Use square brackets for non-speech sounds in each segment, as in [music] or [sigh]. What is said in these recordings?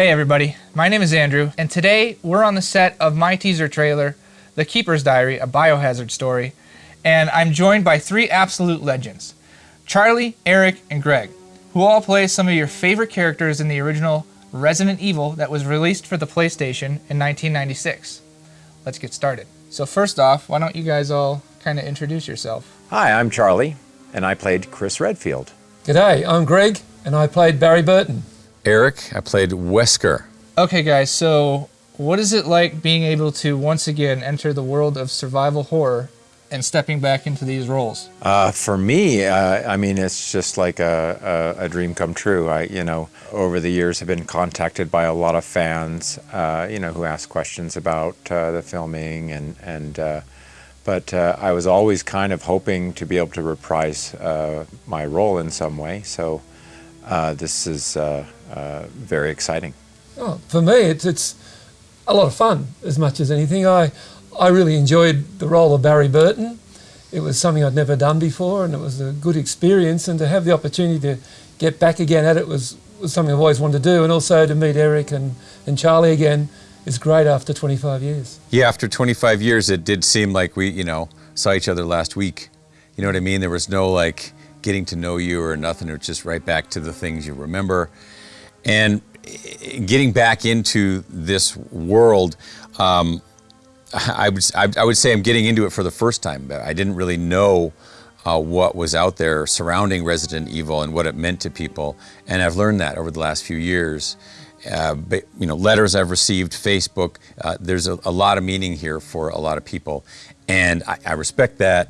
Hey everybody, my name is Andrew, and today we're on the set of my teaser trailer, The Keeper's Diary, a biohazard story, and I'm joined by three absolute legends Charlie, Eric, and Greg, who all play some of your favorite characters in the original Resident Evil that was released for the PlayStation in 1996. Let's get started. So, first off, why don't you guys all kind of introduce yourself? Hi, I'm Charlie, and I played Chris Redfield. G'day, I'm Greg, and I played Barry Burton. Eric, I played Wesker. Okay, guys, so what is it like being able to once again enter the world of survival horror and stepping back into these roles? Uh, for me, uh, I mean, it's just like a, a, a, dream come true. I, you know, over the years have been contacted by a lot of fans, uh, you know, who ask questions about uh, the filming and, and uh, but uh, I was always kind of hoping to be able to reprise my role in some way. So this is Uh, very exciting. Oh, for me, it's, it's a lot of fun as much as anything. I, I really enjoyed the role of Barry Burton. It was something I'd never done before, and it was a good experience. And to have the opportunity to get back again at it was, was something I've always wanted to do. And also to meet Eric and, and Charlie again is great after 25 years. Yeah, after 25 years, it did seem like we, you know, saw each other last week. You know what I mean? There was no like getting to know you or nothing. It was just right back to the things you remember. And getting back into this world, um, I would I would say I'm getting into it for the first time. I didn't really know uh, what was out there surrounding Resident Evil and what it meant to people, and I've learned that over the last few years. Uh, but, you know, letters I've received, Facebook. Uh, there's a, a, lot of meaning here for a lot of people, and I, I, respect that.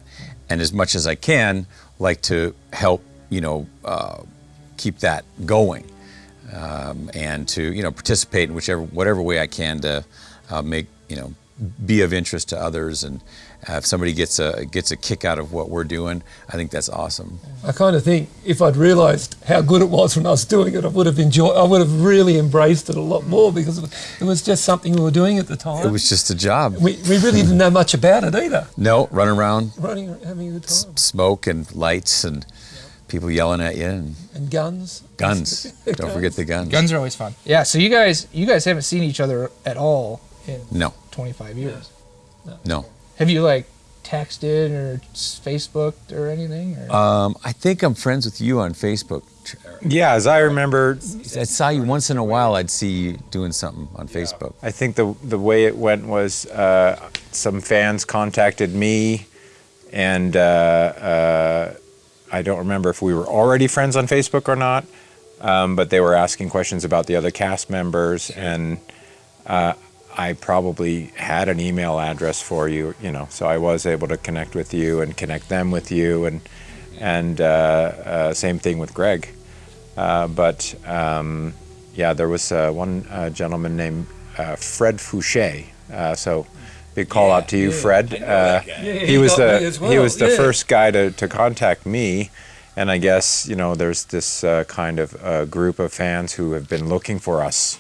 And as much as I can, like to help, you know, uh, keep that going um, and to you know participate in whichever whatever way I can to uh, make you know be of interest to others and uh, if somebody gets a gets a kick out of what we're doing, I think that's awesome. I kind of think if I'd realised how good it was when I was doing it, I would have enjoyed. I would have really embraced it a lot more because it was just something we were doing at the time. It was just a job. We, we really didn't know much about it either. [laughs] No, running around, running, having a good time. smoke and lights and people yelling at you and, and guns. Guns. [laughs] Don't guns. forget the guns. Guns are always fun. Yeah. So you guys, you guys haven't seen each other at all in no 25 years. No. no. Have you like texted or Facebooked or anything? Or? Um, I think I'm friends with you on Facebook. Yeah, as I remember, I saw you once in a while. I'd see you doing something on Facebook. I think the the way it went was uh, some fans contacted me, and uh, uh, I don't remember if we were already friends on Facebook or not, um, but they were asking questions about the other cast members, and uh, I probably had an email address for you, you know, so I was able to connect with you and connect them with you, and and uh, uh, same thing with Greg. Uh, but um, yeah, there was uh, one uh, gentleman named Fred Fouché, so big call yeah, out to you, yeah, Fred. Uh, yeah, he, he, was the well. he was the first guy to, to contact me, and I guess you know there's this uh, kind of uh, group of fans who have been looking for us.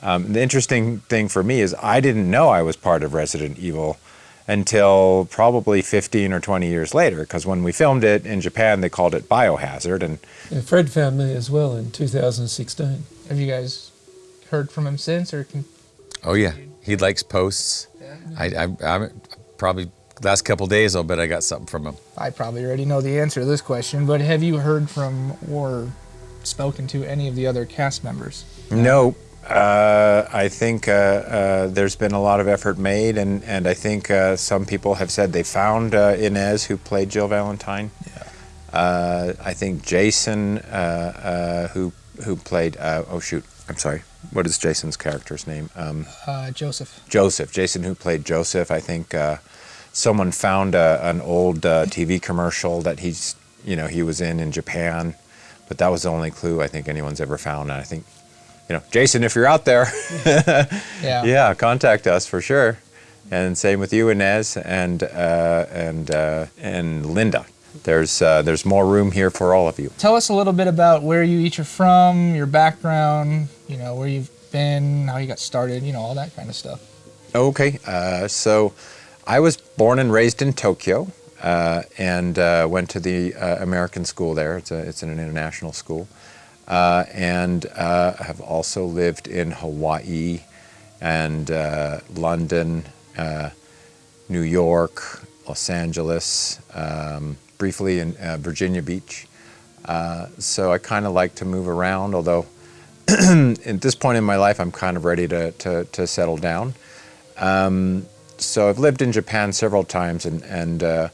Um, the interesting thing for me is I didn't know I was part of Resident Evil until probably 15 or 20 years later, because when we filmed it in Japan, they called it Biohazard, and Fred found me as well in 2016. Have you guys heard from him since, or? Can oh yeah, he likes posts. I, I, I probably last couple days, I'll bet I got something from him. I probably already know the answer to this question, but have you heard from or spoken to any of the other cast members? No. Uh, I think uh, uh, there's been a lot of effort made, and, and I think uh, some people have said they found uh, Inez, who played Jill Valentine. Yeah. Uh, I think Jason, who who played oh shoot, I'm sorry, what is Jason's character's name? Um, uh, Joseph. Joseph. Jason, who played Joseph. I think uh, someone found a, an old uh, TV commercial that he's, you know, he was in in Japan, but that was the only clue I think anyone's ever found. And I think, you know, Jason, if you're out there, [laughs] yeah, yeah, contact us for sure. And same with you, Inez, and uh, and uh, and Linda there's uh, there's more room here for all of you. Tell us a little bit about where you each are from, your background, you know, where you've been, how you got started, you know, all that kind of stuff. Okay, uh, so I was born and raised in Tokyo uh, and uh, went to the uh, American school there. It's, a, it's an international school. uh, and uh, have also lived in Hawaii and uh, London, uh, New York, Los Angeles, um, briefly in uh, Virginia Beach. Uh, so I kind of like to move around, although [clears throat] at this point in my life, I'm kind of ready to, to, to settle down. Um, so I've lived in Japan several times, and, and uh,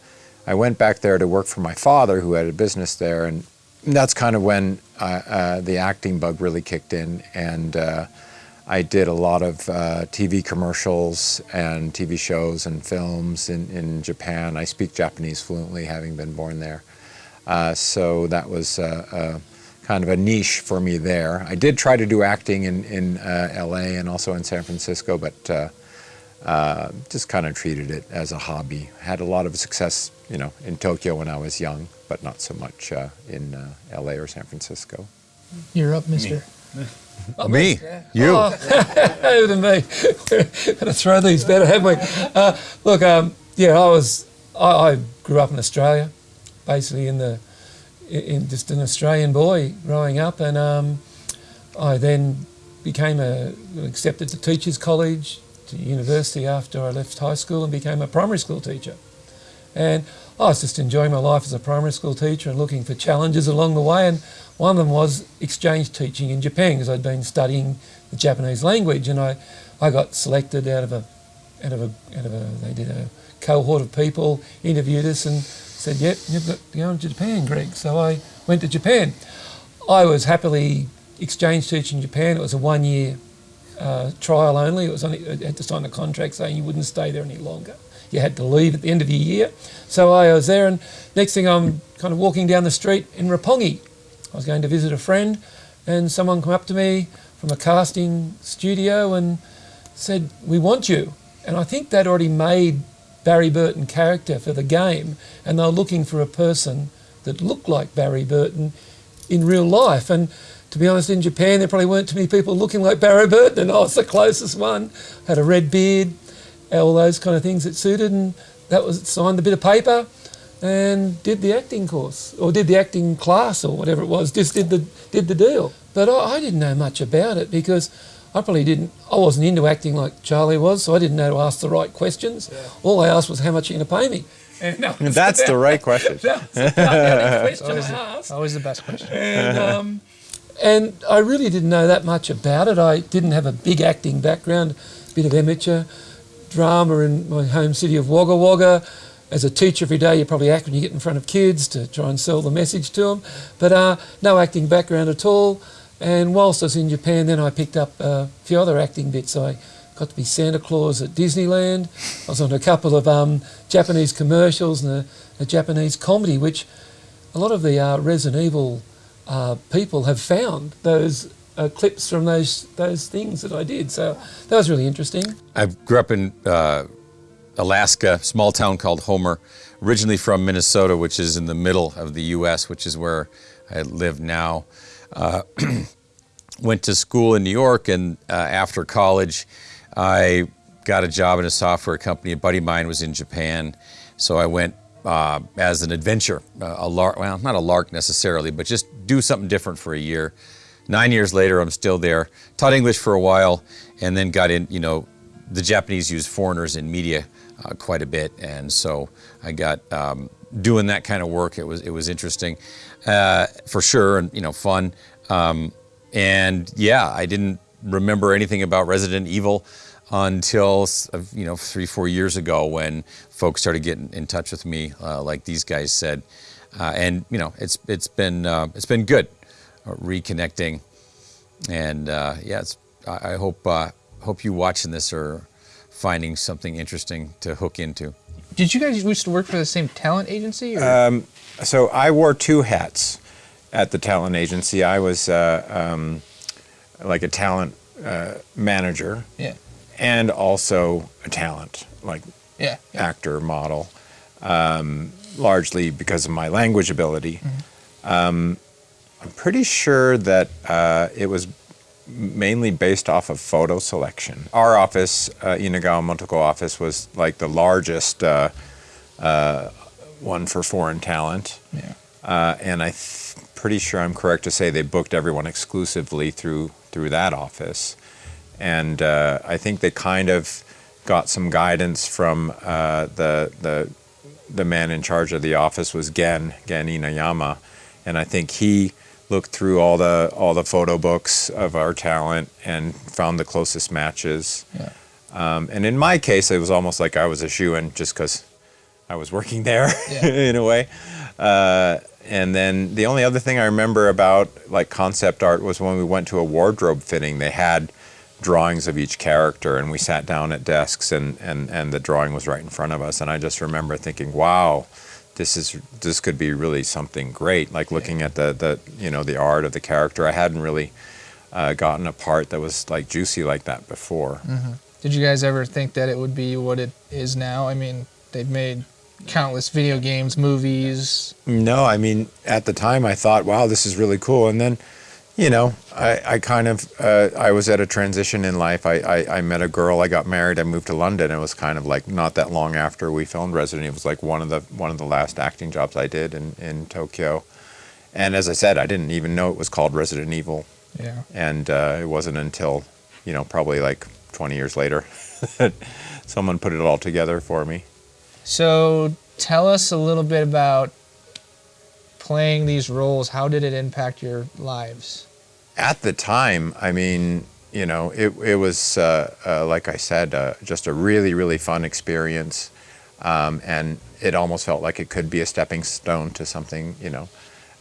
I went back there to work for my father, who had a business there, and that's kind of when uh, uh, the acting bug really kicked in, and uh, I did a lot of uh, TV commercials and TV shows and films in, in Japan. I speak Japanese fluently, having been born there. Uh, so that was uh, uh, kind of a niche for me there. I did try to do acting in, in uh, LA and also in San Francisco, but uh, uh, just kind of treated it as a hobby. Had a lot of success, you know, in Tokyo when I was young, but not so much uh, in uh, LA or San Francisco. You're up, Mister. Me, you. Oh, over to me. We're going to throw these better, haven't we? Uh, look, um, yeah, I was. I, I grew up in Australia, basically in the, in just an Australian boy growing up, and um, I then became a accepted to teachers college, to university after I left high school, and became a primary school teacher. And I was just enjoying my life as a primary school teacher and looking for challenges along the way. And one of them was exchange teaching in Japan because I'd been studying the Japanese language, and I, I got selected out of a, out of a, out of a, they did a cohort of people, interviewed us, and said, "Yep, you've got to go to Japan, Greg." So I went to Japan. I was happily exchange teaching in Japan. It was a one-year uh, trial only. It was only I had to sign a contract saying you wouldn't stay there any longer. You had to leave at the end of the year. So I was there, and next thing I'm kind of walking down the street in Roppongi. I was going to visit a friend, and someone come up to me from a casting studio and said, "We want you." And I think they'd already made Barry Burton character for the game, and they were looking for a person that looked like Barry Burton in real life. And to be honest, in Japan, there probably weren't too many people looking like Barry Burton, and [laughs] I was the closest one. Had a red beard, all those kind of things that suited, and that was signed a bit of paper and did the acting course or did the acting class or whatever it was. Just did the did the deal. But I, I didn't know much about it because I probably didn't. I wasn't into acting like Charlie was, so I didn't know to ask the right questions. All I asked was, "How much are you going to pay me?" And that was That's the right question. [laughs] That was about the only [laughs] question I asked. Always the best question. And, [laughs] um, and I really didn't know that much about it. I didn't have a big acting background, a bit of amateur drama in my home city of Wagga Wagga. As a teacher every day, you probably act when you get in front of kids to try and sell the message to them. But uh, no acting background at all. And whilst I was in Japan, then I picked up a few other acting bits. I got to be Santa Claus at Disneyland. I was on a couple of um, Japanese commercials and a, a Japanese comedy, which a lot of the uh, Resident Evil uh, people have found those uh, clips from those those things that I did. So that was really interesting. I grew up in uh, Alaska, small town called Homer, originally from Minnesota, which is in the middle of the U.S., which is where I live now. Uh, [clears throat] went to school in New York, and uh, after college, I got a job in a software company. A buddy of mine was in Japan, so I went uh, as an adventure, uh, a lark. Well, not a lark necessarily, but just do something different for a year. Nine years later, I'm still there. Taught English for a while, and then got in. You know, the Japanese use foreigners in media uh, quite a bit, and so I got um, doing that kind of work. It was it was interesting, uh, for sure, and you know, fun. Um, and yeah, I didn't remember anything about Resident Evil until uh, you know three four years ago when folks started getting in touch with me, uh, like these guys said, uh, and you know, it's it's been uh, it's been good, uh, reconnecting, and uh, yeah, it's, I, hope hope you watching this are finding something interesting to hook into. Did you guys used to work for the same talent agency? Or? So I wore two hats at the talent agency. I was uh, um, like a talent uh, manager yeah. and also a talent, like Yeah. yeah. actor, model, um, largely because of my language ability. Um, I'm pretty sure that uh, it was mainly based off of photo selection. Our office, uh, Inagawa Motoko office, was like the largest uh, uh, one for foreign talent. Yeah. Uh, and I th- pretty sure I'm correct to say they booked everyone exclusively through through that office, and uh, I think they kind of got some guidance from uh, the the the man in charge of the office was Gen Gen Inayama, and I think he looked through all the all the photo books of our talent and found the closest matches. Yeah. Um, and in my case, it was almost like I was a shoe in just because I was working there Yeah. [laughs] in a way. Uh, and then the only other thing I remember about like concept art was when we went to a wardrobe fitting, they had drawings of each character and we sat down at desks and, and, and the drawing was right in front of us. And I just remember thinking, wow, this is this could be really something great. Like looking at the, the you know the art of the character, I hadn't really uh, gotten a part that was like juicy like that before. Did you guys ever think that it would be what it is now? I mean, they've made countless video games, movies. No, I mean, at the time I thought, wow, this is really cool. And then, you know, I, I kind of, uh, I was at a transition in life. I, I, I met a girl, I got married, I moved to London. It was kind of like not that long after we filmed Resident Evil. It was like one of the, one of the last acting jobs I did in, in Tokyo. And as I said, I didn't even know it was called Resident Evil. Yeah. And uh, it wasn't until, you know, probably like 20 years later [laughs] that someone put it all together for me. So tell us a little bit about playing these roles. How did it impact your lives? At the time, I mean, you know, it, it was, uh, uh, like I said, uh, just a really, really fun experience. Um, and it almost felt like it could be a stepping stone to something, you know.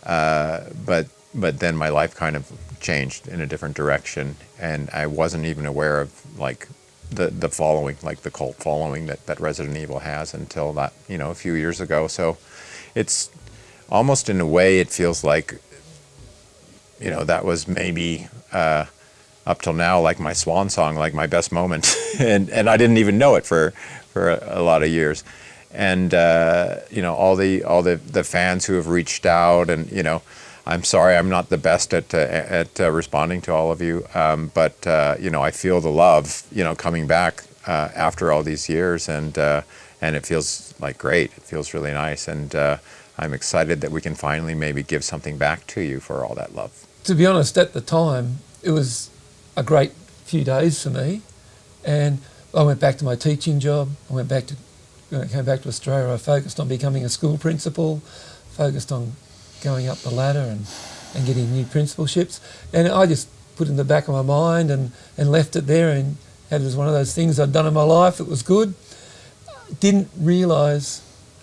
Uh, but, but then my life kind of changed in a different direction. And I wasn't even aware of, like, the, the following, like the cult following that, that Resident Evil has until that, you know, a few years ago. So it's almost in a way, it feels like you know that was maybe uh, up till now like my swan song, like my best moment, [laughs] and and I didn't even know it for for a, lot of years, and uh, you know all the all the the fans who have reached out, and you know. I'm sorry, I'm not the best at uh, at uh, responding to all of you, um, but uh, you know I feel the love, you know, coming back uh, after all these years, and and it feels like great. It feels really nice, and I'm excited that we can finally maybe give something back to you for all that love. To be honest, at the time, it was a great few days for me. And I went back to my teaching job. I went back to, when I came back to Australia, I focused on becoming a school principal, focused on going up the ladder and, and getting new principalships. And I just put it in the back of my mind and, and left it there and had it as one of those things I'd done in my life. It was good. Didn't realise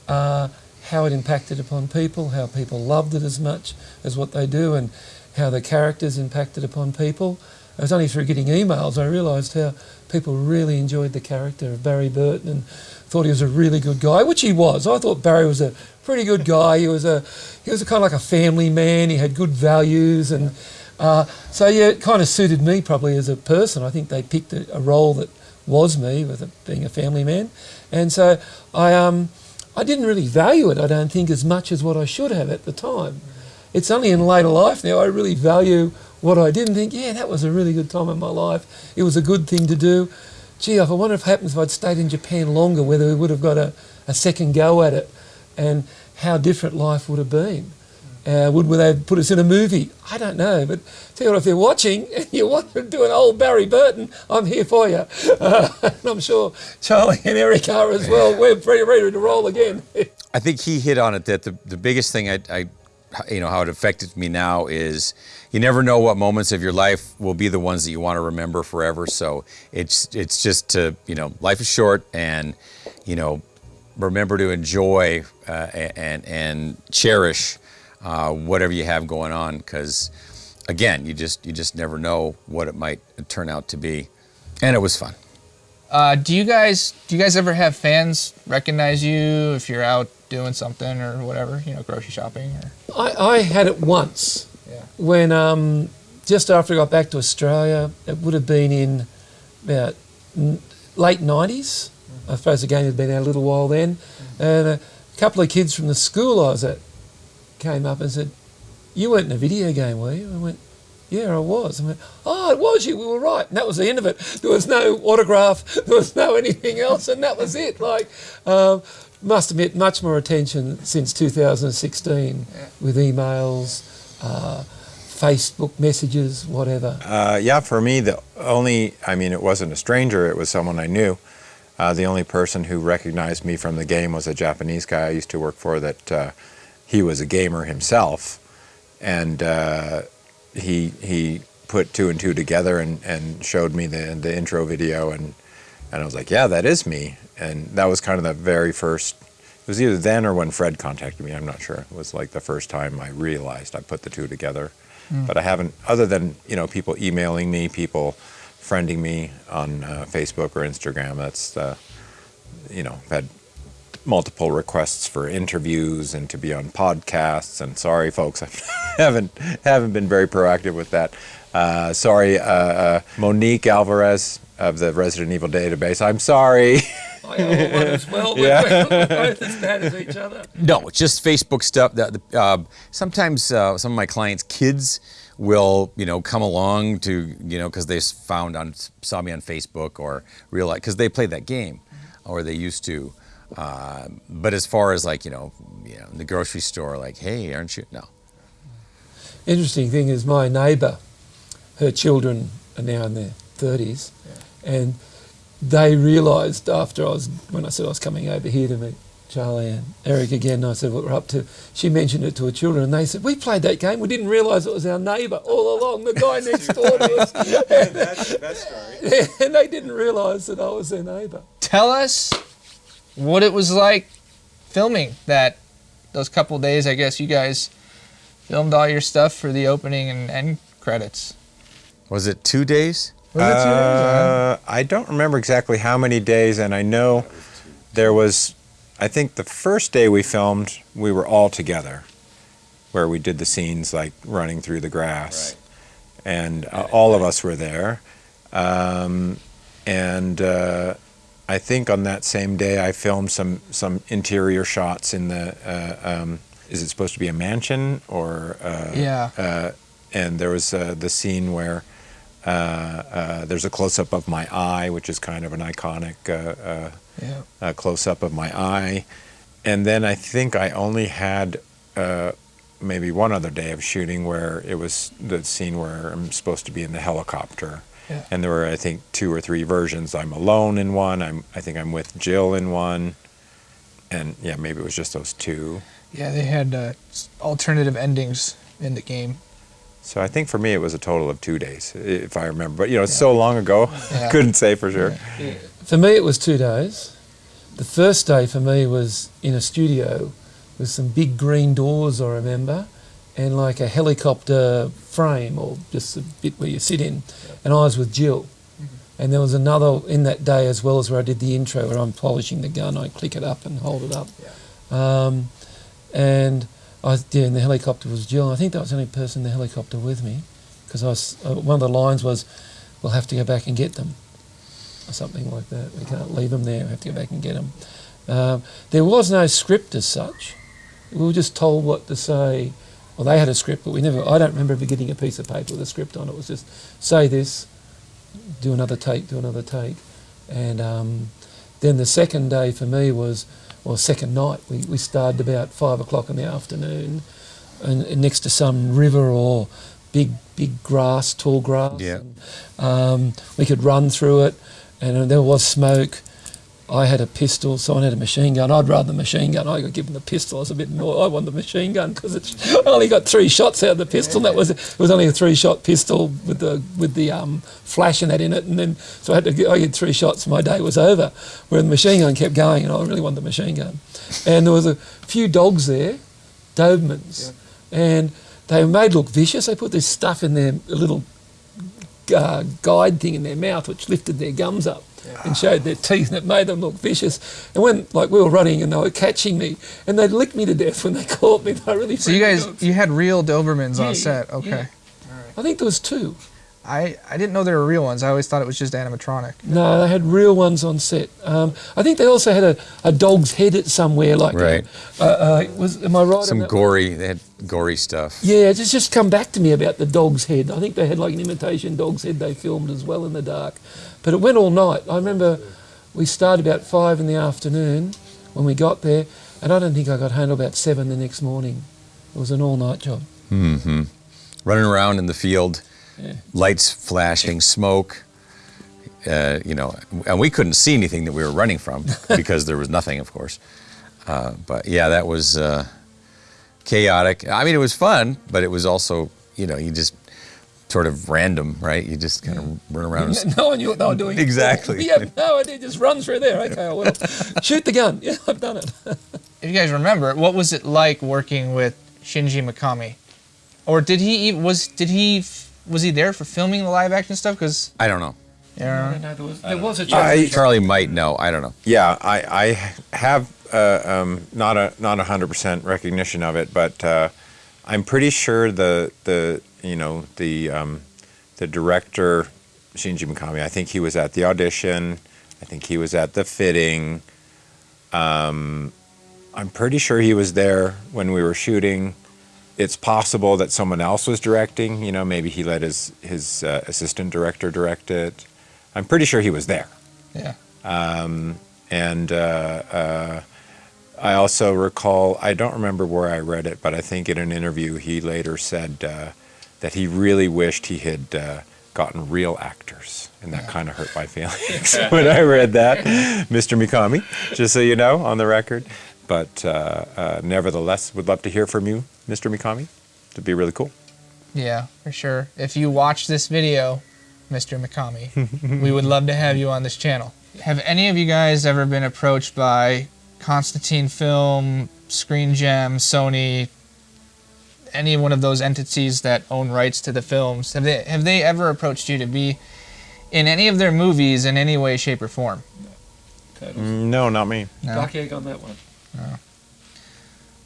uh, how it impacted upon people, how people loved it as much as what they do, and how the characters impacted upon people. It was only through getting emails I realised how people really enjoyed the character of Barry Burton and thought he was a really good guy, which he was. I thought Barry was a pretty good guy. He was a he was a kind of like a family man. He had good values, and uh, so yeah, it kind of suited me probably as a person. I think they picked a, a role that was me with it being a family man, and so I um I didn't really value it. I don't think as much as what I should have at the time. It's only in later life now I really value what I did and think, yeah, that was a really good time in my life. It was a good thing to do. Gee, I wonder if it happens if I'd stayed in Japan longer, whether we would have got a, a second go at it and how different life would have been. Uh, would would they put us in a movie? I don't know, but tell you what, if you're watching [laughs] and you want to do an old Barry Burton, I'm here for you. Uh, [laughs] and I'm sure Charlie and Eric are as well. We're pretty ready to roll again. [laughs] I think he hit on it that the, the biggest thing I, I, you know, how it affected me now is you never know what moments of your life will be the ones that you want to remember forever. So it's it's just to you know, life is short, and you know, remember to enjoy uh, and and cherish uh, whatever you have going on because again, you just you just never know what it might turn out to be, and it was fun. Uh, do you guys do you guys ever have fans recognize you if you're out doing something or whatever, you know, grocery shopping or I, I had it once yeah. when um, just after I got back to Australia, it would have been in about n- late 90s. I suppose the game had been out a little while then. And a couple of kids from the school I was at came up and said, You weren't in a video game, were you? I went, Yeah, I was. I went, Oh, it was you. We were right. And that was the end of it. There was no autograph, [laughs] there was no anything else, and that was it. Like, um, must admit, much more attention since 2016 with emails, uh, Facebook messages, whatever? Uh, yeah, for me, the only, I mean, it wasn't a stranger, it was someone I knew. Uh, the only person who recognized me from the game was a Japanese guy I used to work for that uh, he was a gamer himself. And uh, he, he put two and two together and, and showed me the, the intro video. And, and I was like, yeah, that is me. And that was kind of the very first, it was either then or when Fred contacted me, I'm not sure. It was like the first time I realized I put the two together. But I haven't, other than, you know, people emailing me, people friending me on uh, Facebook or Instagram. That's, uh, you know, I've had multiple requests for interviews and to be on podcasts. And sorry, folks, [laughs] I haven't haven't been very proactive with that. Uh, sorry, uh, uh, Monique Alvarez of the Resident Evil database. I'm sorry. I have one as well. [laughs] Yeah. We're both as bad as each other. No, it's just Facebook stuff. That the, uh, sometimes uh, some of my clients' kids will, you know, come along to, you know, because they found on saw me on Facebook or realize because they played that game, or they used to. Uh, but as far as like you know, you know, in the grocery store, like, hey, aren't you? No. Interesting thing is my neighbour, her children are now in their thirties, and they realised after I was when I said I was coming over here to meet Charlie and Eric again, I said what we're up to. She mentioned it to her children, and they said we played that game. We didn't realise it was our neighbour all along, the guy [laughs] next door to us. that's, that's story. [laughs] and they didn't realise that I was their neighbour. Tell us what it was like filming that those couple days. I guess you guys filmed all your stuff for the opening and end credits. Was it two days? Was it two days? Uh, I don't remember exactly how many days, and I know there was. I think the first day we filmed, we were all together, where we did the scenes like running through the grass, and uh, all of us were there. Um, and uh, I think on that same day, I filmed some some interior shots in the. Uh, um, is it supposed to be a mansion or? Uh, Yeah. Uh, and there was uh, the scene where uh, uh, there's a close up of my eye, which is kind of an iconic uh, uh, Yeah. uh, close up of my eye. And then I think I only had uh, maybe one other day of shooting where it was the scene where I'm supposed to be in the helicopter. Yeah. And there were, I think, two or three versions. I'm alone in one. I'm, I think I'm with Jill in one. And yeah, maybe it was just those two. Yeah, they had uh, alternative endings in the game. So I think for me it was a total of two days, if I remember. But you know, it's so long ago, [laughs] Yeah. couldn't say for sure. For me, it was two days. The first day for me was in a studio with some big green doors, I remember, and like a helicopter frame or just a bit where you sit in. And I was with Jill. And there was another in that day as well as where I did the intro where I'm polishing the gun, I click it up and hold it up. Um, and I yeah, and the helicopter was Jill. I think that was the only person in the helicopter with me because I was, uh, one of the lines was, we'll have to go back and get them or something like that. We can't leave them there. We have to go back and get them. Um, there was no script as such. We were just told what to say. Well, they had a script, but we never. I don't remember ever getting a piece of paper with a script on it. It was just say this, do another take, do another take, and um, then the second day for me was, well, second night. We we started about five o'clock in the afternoon, and, and next to some river or big big grass, tall grass. Yeah. And, um, we could run through it, and there was smoke. I had a pistol, someone had a machine gun. I'd rather the machine gun. I got given the pistol. I was a bit more. I want the machine gun because I only got three shots out of the pistol. That was it was only a three shot pistol with the with the um, flash and that in it, and then so I had to get, I get three shots. My day was over. Where the machine gun kept going, and I really wanted the machine gun. And there was a few dogs there, Dobermans, and they were made look vicious. They put this stuff in their little uh, guide thing in their mouth, which lifted their gums up and showed their teeth, and it made them look vicious. And when, like, we were running and they were catching me, and they'd lick me to death when they [laughs] caught me. They really. So you guys, out. you had real Dobermans Yeah, on set. Okay. yeah. I think there was two. I, I didn't know there were real ones. I always thought it was just animatronic. No, they had real ones on set. Um, I think they also had a, a dog's head at somewhere, like Right. Uh, uh, was am I right? Some that? gory. They had gory stuff. Yeah, it's just come back to me about the dog's head. I think they had like an imitation dog's head they filmed as well in the dark. But it went all night. I remember we started about five in the afternoon when we got there, and I don't think I got home till about seven the next morning. It was an all-night job. running around in the field, Yeah. lights flashing, smoke. Uh, you know, and we couldn't see anything that we were running from [laughs] because there was nothing, of course. Uh, but yeah, that was uh, chaotic. I mean, it was fun, but it was also, you know, you just sort of random, right? You just kind of run around. and [laughs] No one knew what they were doing. Exactly. [laughs] We have no idea. Just run through there. Okay, well, shoot the gun. Yeah, I've done it. If you guys remember, what was it like working with Shinji Mikami? Or did he ev- was did he f- was he there for filming the live action stuff? Because I don't know. yeah, No, there was, there was a I- Charlie might know. I don't know. Yeah, I, I have uh, um, not a not a hundred percent recognition of it, but uh, I'm pretty sure the the you know the um, the director Shinji Mikami. I think he was at the audition. I think he was at the fitting. Um, I'm pretty sure he was there when we were shooting. It's possible that someone else was directing. You know, maybe he let his his uh, assistant director direct it. I'm pretty sure he was there. yeah. And uh, uh, I also recall, I don't remember where I read it, but I think in an interview he later said uh, that he really wished he had uh, gotten real actors. And that kind of hurt my [laughs] feelings [laughs] when I read that, Mr. Mikami, just so you know, on the record. But uh, uh, nevertheless, would love to hear from you, Mr. Mikami. It'd be really cool. Yeah, for sure. If you watch this video, Mr. Mikami, we would love to have you on this channel. Have any of you guys ever been approached by Constantine Film, Screen Gem, Sony, any one of those entities that own rights to the films? Have they have they ever approached you to be in any of their movies in any way, shape, or form? No, not me. No. Duck egg on that one.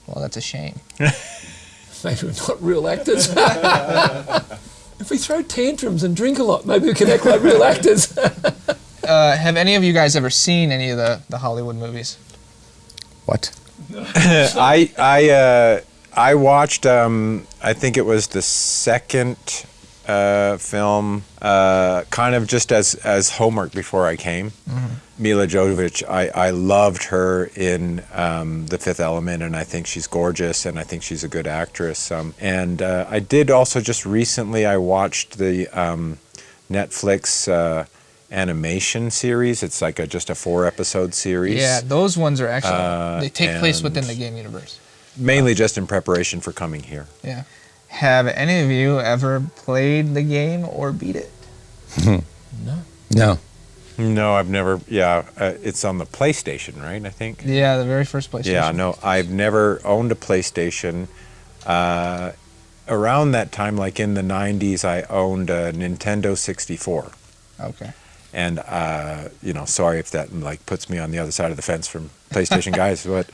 Well, that's a shame. [laughs] Maybe we're not real actors. [laughs] if we throw tantrums and drink a lot, maybe we can act like real actors. [laughs] Uh, have any of you guys ever seen any of the, the Hollywood movies? What? I I uh, I watched. Um, I think it was the second uh, film, uh, kind of just as as homework before I came. Milla Jovovich. I I loved her in um, The Fifth Element, and I think she's gorgeous, and I think she's a good actress. Um, and uh, I did also just recently. I watched the um, Netflix. Uh, animation series it's like a just a four episode series Yeah, those ones are actually Uh, they take place within the game universe. mainly just in preparation for coming here Yeah. Have any of you ever played the game or beat it? no. No. No, I've never. Yeah, uh, it's on the PlayStation, right? I think. Yeah, the very first PlayStation. Yeah, no, I've never owned a PlayStation. Uh, around that time, like in the '90s, I owned a Nintendo 64, Okay. and uh, you know, sorry if that like puts me on the other side of the fence from PlayStation [laughs] guys, but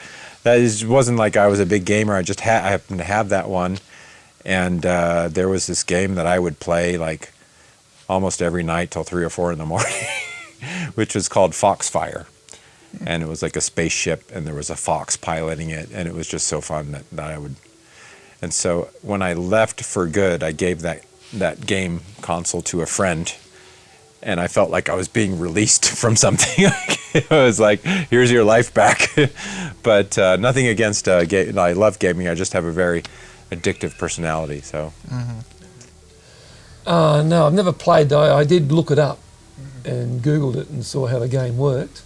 that is, wasn't like I was a big gamer. I just ha- I happened to have that one, and uh, there was this game that I would play like almost every night till three or four in the [laughs] morning, [laughs] which was called Foxfire. And it was like a spaceship, and there was a fox piloting it, and it was just so fun that, that I would. And so when I left for good, I gave that that game console to a friend, and I felt like I was being released [laughs] from something. [laughs] it was like, "Here's your life back." but uh, nothing against uh, ga- I love gaming. I just have a very addictive personality. So Uh, no, I've never played though. I did look it up and Googled it and saw how the game worked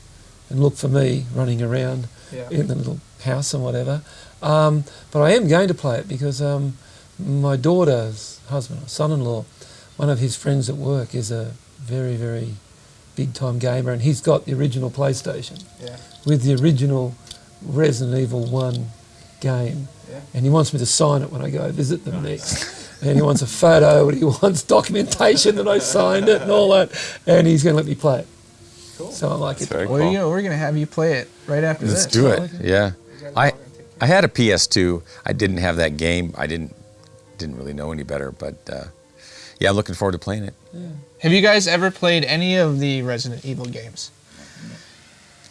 and looked for me running around Yeah. in the little house and whatever. Um, but I am going to play it because um, my daughter's husband, son-in-law, one of his friends at work is a very, very big-time gamer and he's got the original PlayStation Yeah. with the original Resident Evil 1 game. Yeah. And he wants me to sign it when I go visit them next. And he wants a photo and he [laughs] wants documentation that I signed it and all that. And he's going to let me play it. Cool. So I like it's it. Well, cool. you know, we're gonna have you play it right after Let's this. do it. Okay. Yeah. I I had a PS2. I didn't have that game. I didn't didn't really know any better, but uh, yeah, I'm looking forward to playing it. Have you guys ever played any of the Resident Evil games?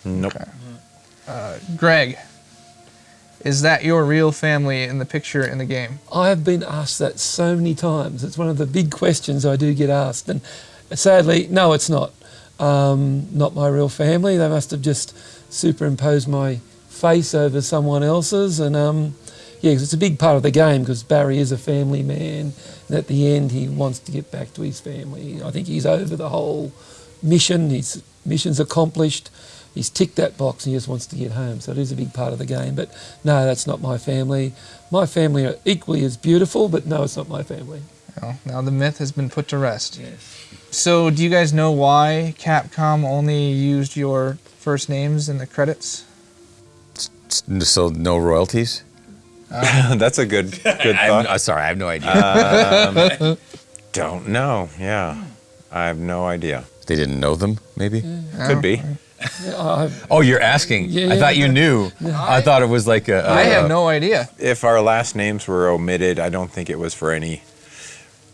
Nope. Greg, is that your real family in the picture in the game? I have been asked that so many times. It's one of the big questions I do get asked. And sadly, no, it's not. Um, not my real family. They must have just superimposed my face over someone else's. And um, yeah, 'cause it's a big part of the game because Barry is a family man, and at the end he wants to get back to his family. I think he's over the whole mission. His mission's accomplished. He's ticked that box and he just wants to get home. So it is a big part of the game. But no, that's not my family. My family are equally as beautiful, but no, it's not my family. Well, now the myth has been put to rest. So, do you guys know why Capcom only used your first names in the credits? So no royalties? [laughs] That's a good [laughs] good I'm, thought. uh, sorry, I have no idea. [laughs] Don't know. Yeah, I have no idea. they didn't know them, maybe? Could be. Yeah, I, Oh, you're asking. Yeah, I thought you knew. I thought it was like a. I a- have no idea. If our last names were omitted, I don't think it was for any,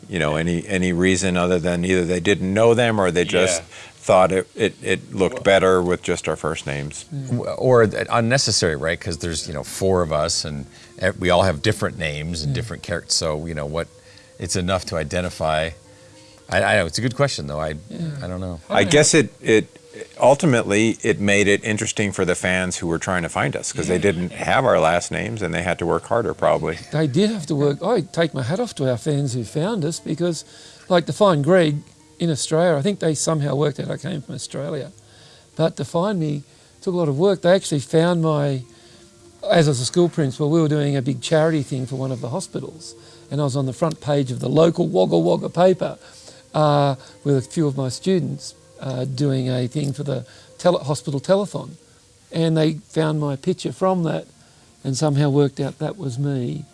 you know, any any reason other than either they didn't know them or they just Yeah. thought it, it, it looked better with just our first names. Mm. or unnecessary, right? Because there's you know four of us, and e- we all have different names and mm. different characters. So you know what, it's enough to identify. I, I know it's a good question though. I I don't know. I guess it it ultimately it made it interesting for the fans who were trying to find us because they didn't have our last names and they had to work harder probably. they did have to work. I take my hat off to our fans who found us because, like, to find Greg in Australia, I think they somehow worked out I came from Australia. But to find me took a lot of work. They actually found my, as I was a school principal, we were doing a big charity thing for one of the hospitals. And I was on the front page of the local Wagga Wagga paper uh, with a few of my students uh, doing a thing for the tele- hospital telethon. And they found my picture from that and somehow worked out that was me.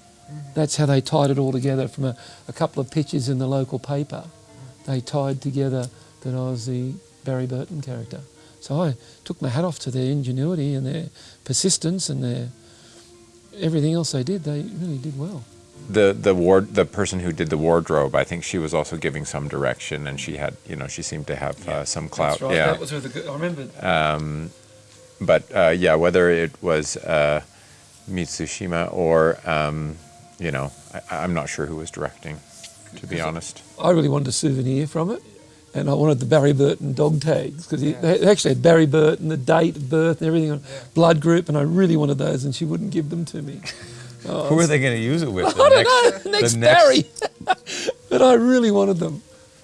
That's how they tied it all together from a, a couple of pictures in the local paper. They tied together that I was the Barry Burton character. So I took my hat off to their ingenuity and their persistence and their everything else they did. They really did well. The the ward the person who did the wardrobe, I think she was also giving some direction and she had you know she seemed to have uh, some clout. Yeah. That was really good. I remember. but uh, yeah, whether it was uh, Mitsushima or um, you know, I, I'm not sure who was directing, to be honest. I really wanted a souvenir from it, and I wanted the Barry Burton dog tags because they actually had Barry Burton, the date of birth, and everything on blood group, and I really wanted those, and she wouldn't give them to me. [laughs] Who are they going to use it with? [laughs] The I don't know, next, the Barry, [laughs] but I really wanted them.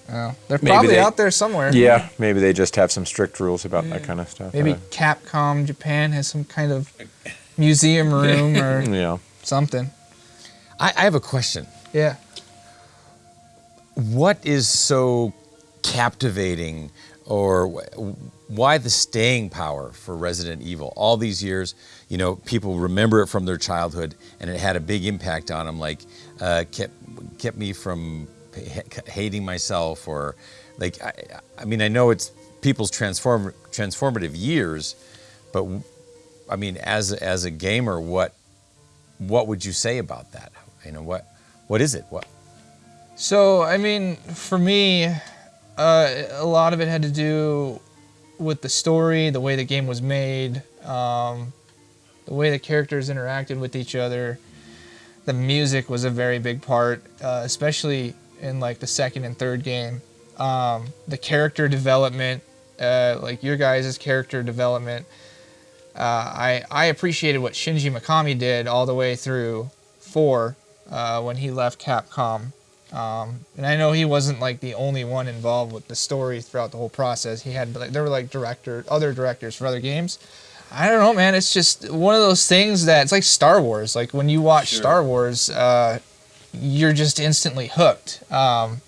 Oh, they're Maybe probably they- out there somewhere. Yeah, maybe they just have some strict rules about that kind of stuff. Maybe Uh, Capcom Japan has some kind of museum room [laughs] or yeah. something. I, I have a question. Yeah. What is so captivating, or why the staying power for Resident Evil? All these years, you know, people remember it from their childhood, and it had a big impact on them. Like, uh, kept kept me from hating myself, or like, I, I mean, I know it's people's transform transformative years, but I mean, as as a gamer, what what would you say about that? You know, what what is it? What So, I mean, for me, uh, a lot of it had to do with the story, the way the game was made, um, the way the characters interacted with each other. The music was a very big part, uh, especially in like the second and third game. Um, the character development, uh, like your guys' character development. Uh, I I appreciated what Shinji Mikami did all the way through four uh, when he left Capcom. Um, and I know he wasn't like the only one involved with the story throughout the whole process. He had like there were like director, other directors for other games. I don't know, man. It's just one of those things that it's like Star Wars. Like when you watch Star Wars, uh, you're just instantly hooked. Um,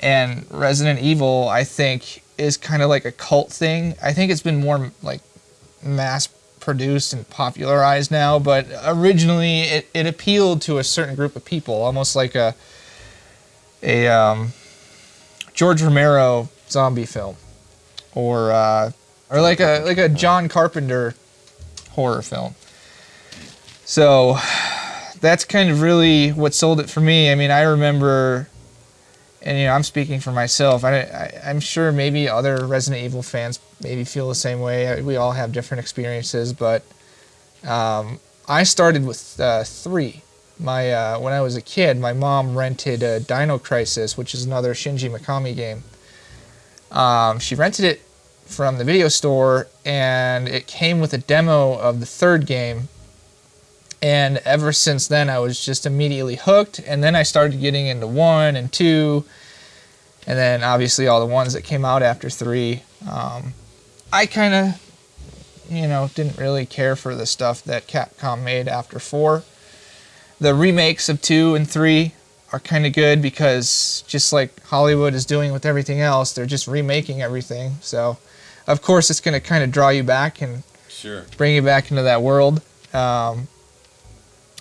and Resident Evil, I think, is kind of like a cult thing. I think it's been more like mass produced and popularized now, but originally it, it appealed to a certain group of people, almost like a a um, George Romero zombie film, or uh, or like a like a John Carpenter horror film. So that's kind of really what sold it for me. I mean, I remember, and you know, I'm speaking for myself. I, I I'm sure maybe other Resident Evil fans maybe feel the same way. We all have different experiences, but um, I started with uh, three. My uh, when I was a kid, my mom rented uh, Dino Crisis, which is another Shinji Mikami game. Um, she rented it from the video store, and it came with a demo of the third game. and ever since then, I was just immediately hooked. And then I started getting into one and two, and then obviously all the ones that came out after three. Um, I kind of, you know, didn't really care for the stuff that Capcom made after four. The remakes of two and three are kind of good because just like Hollywood is doing with everything else, they're just remaking everything. So, of course, it's going to kind of draw you back and Sure. bring you back into that world. Um,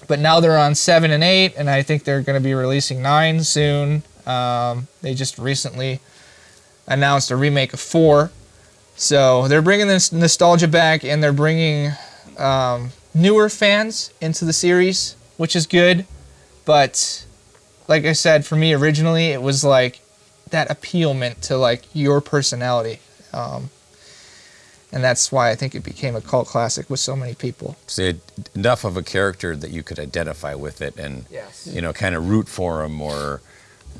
but now they're on seven and eight, and I think they're going to be releasing nine soon. Um, they just recently announced a remake of four, so they're bringing this nostalgia back, and they're bringing um, newer fans into the series, which is good. But like I said, for me originally, it was like that appeal meant to like your personality. Um, and that's why I think it became a cult classic with so many people. So you enough of a character that you could identify with it and Yes. you know kind of root for him or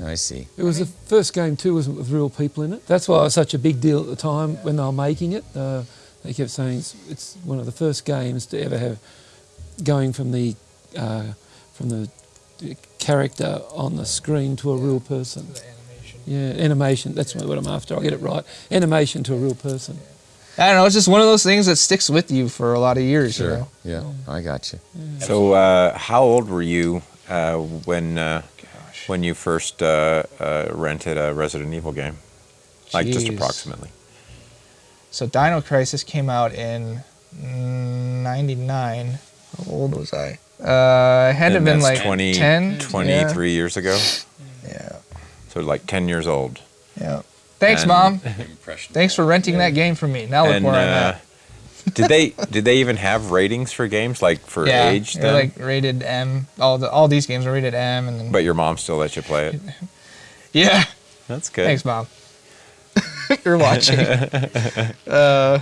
I see. It was the first game too, wasn't it, with real people in it? That's why it was such a big deal at the time when they were making it. Uh, they kept saying it's, it's one of the first games to ever have going from the uh, from the character on the screen to a real person. Animation. Yeah, animation. That's what I'm after. I'll get it right. Animation to a real person. I don't know. It's just one of those things that sticks with you for a lot of years. You know. Yeah, I got you. So, uh, how old were you uh, when uh, when you first uh, uh, rented a Resident Evil game? Like just approximately. So Dino Crisis came out in '99. How old was I? Uh, I had to have been like 20, 10, 23 years ago. Yeah. yeah. So like 10 years old. Yeah. Thanks, And- mom. [laughs] Thanks for renting that game for me. Now look and where I'm uh, at. [laughs] did they did they even have ratings for games like for yeah, age they're like rated M. All the all these games are rated M, and then but your mom still let you play it. [laughs] yeah. That's good. Thanks, mom. You're watching. uh,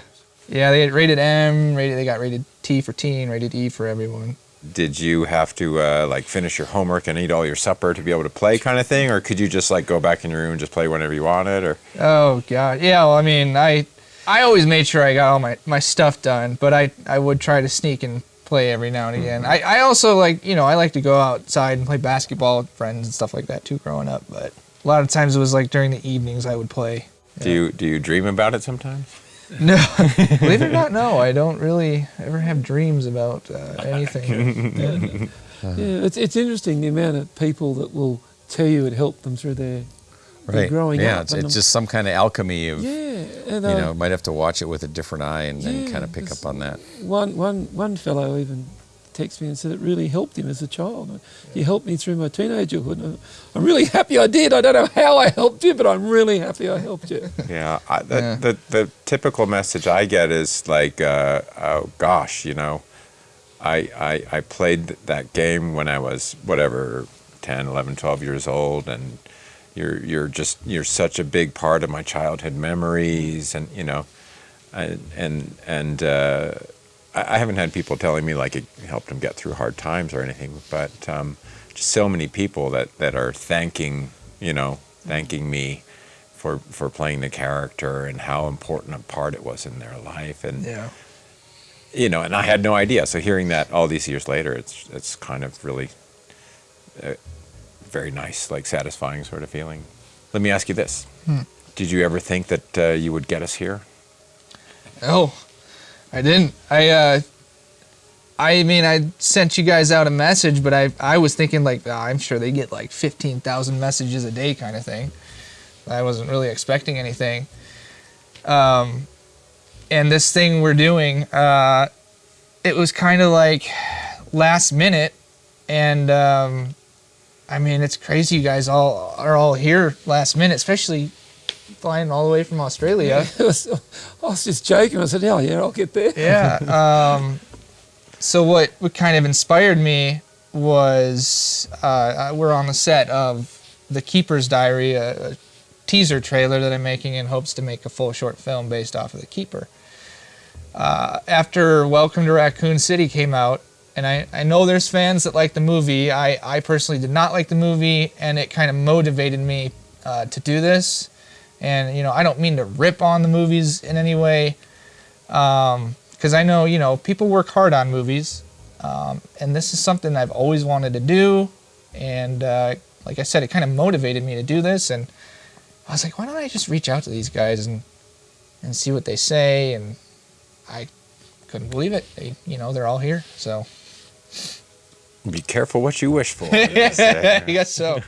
yeah, they rated M. Rated. They got rated T for teen. Rated E for everyone. Did you have to uh, like finish your homework and eat all your supper to be able to play, kind of thing, or could you just like go back in your room and just play whenever you wanted? Or Oh God, yeah. Well, I mean, I I always made sure I got all my, my stuff done, but I I would try to sneak and play every now and again. I, I also like you know I like to go outside and play basketball with friends and stuff like that too. Growing up, but a lot of times it was like during the evenings I would play. do you do you dream about it sometimes? No, [laughs] believe it or not, no, I don't really ever have dreams about uh, [laughs] anything. [laughs] Yeah, it's, it's interesting the amount of people that will tell you it helped them through their, their Right. growing yeah, up. it's, it's just some kind of alchemy of yeah, and you uh, know, might have to watch it with a different eye and then Yeah, kind of pick up on that. one, one, one fellow even texted me and said it really helped him as a child. He helped me through my teenagerhood. and I'm really happy I did. I don't know how I helped you, but I'm really happy I helped you. [laughs] Yeah, I, the, Yeah. The, the typical message I get is like, uh, oh gosh, you know, I, I, I played that game when I was whatever, 10, 11, 12 years old, and you're, you're just, you're such a big part of my childhood memories, and, you know, and, and, and uh, I, I haven't had people telling me like it helped them get through hard times or anything, but um, just so many people that, that are thanking, you know, thanking me for for playing the character and how important a part it was in their life and yeah. you know and I had no idea. So hearing that all these years later it's it's kind of really uh, very nice like satisfying sort of feeling. Let me ask you this. Did you ever think that uh, you would get us here? Oh, I didn't. I uh, I mean, I sent you guys out a message, but I I was thinking like "Ah, I'm sure they get like fifteen thousand messages a day kind of thing. I wasn't really expecting anything. Um, and this thing we're doing, uh, it was kind of like last minute, and um, I mean, it's crazy. You guys all are all here last minute, especially flying all the way from Australia. [laughs] Was- I was just joking. I said, "Oh yeah, I'll get there." yeah. Um, so what what kind of inspired me was uh, we're on the set of the Keeper's Diary, a, a teaser trailer that I'm making in hopes to make a full short film based off of the Keeper. Uh, after Welcome to Raccoon City came out, and I, I know there's fans that like the movie. I, I personally did not like the movie, and it kind of motivated me uh, to do this. And you know, I don't mean to rip on the movies in any way, because I know you know people work hard on movies, Um, and this is something I've always wanted to do. And uh, like I said, it kind of motivated me to do this. And I was like, why don't I just reach out to these guys and and see what they say? And I couldn't believe it. They, you know, they're all here. So Be careful what you wish for. [laughs] [laughs] I guess so.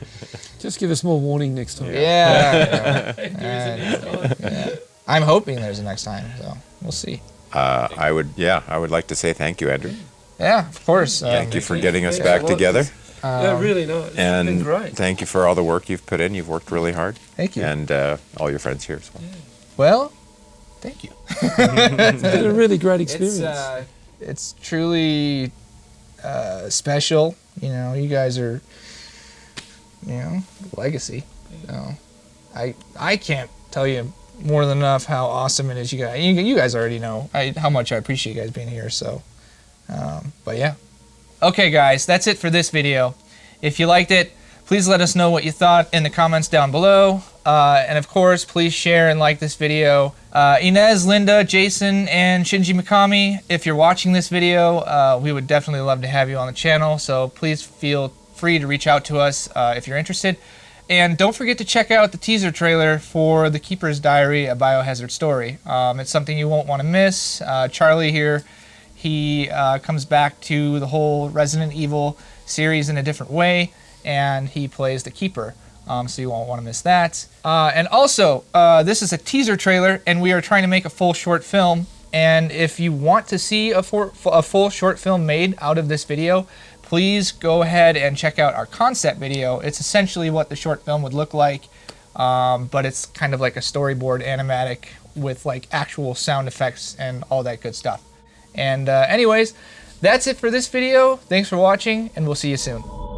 Just give us more warning next time. Yeah. If there is any time. I'm hoping there's a next time. So we'll see. Uh, I would, yeah, I would like to say thank you, Andrew. Yeah, of course. Um, Thank you for getting us Thanks a back lot. together, yeah, really nice. It's been and great. thank you for all the work you've put in. You've worked really hard, Thank you. and uh, all your friends here as well. well, thank you. [laughs] It's been a really great experience. It's, uh, it's truly uh, special. You know, you guys are, you know, legacy. So, I I can't tell you more than enough how awesome it is. You guys, you, you guys already know I, how much I appreciate you guys being here. So, um, but yeah. Okay, guys, that's it for this video. If you liked it, please let us know what you thought in the comments down below. Uh, and of course, please share and like this video. Uh, Inez, Linda, Jason, and Shinji Mikami, if you're watching this video, uh, we would definitely love to have you on the channel. So please feel free to reach out to us uh, if you're interested. And don't forget to check out the teaser trailer for The Keeper's Diary, a biohazard story. Um, it's something you won't want to miss. Uh, Charlie here, he uh, comes back to the whole Resident Evil series in a different way, and he plays the Keeper. Um, so you won't want to miss that. Uh, and also, uh, this is a teaser trailer, and we are trying to make a full short film. And if you want to see a, for, a full short film made out of this video, please go ahead and check out our concept video. It's essentially what the short film would look like, um, but it's kind of like a storyboard animatic with like actual sound effects and all that good stuff. And uh, anyways, that's it for this video. Thanks for watching, and we'll see you soon.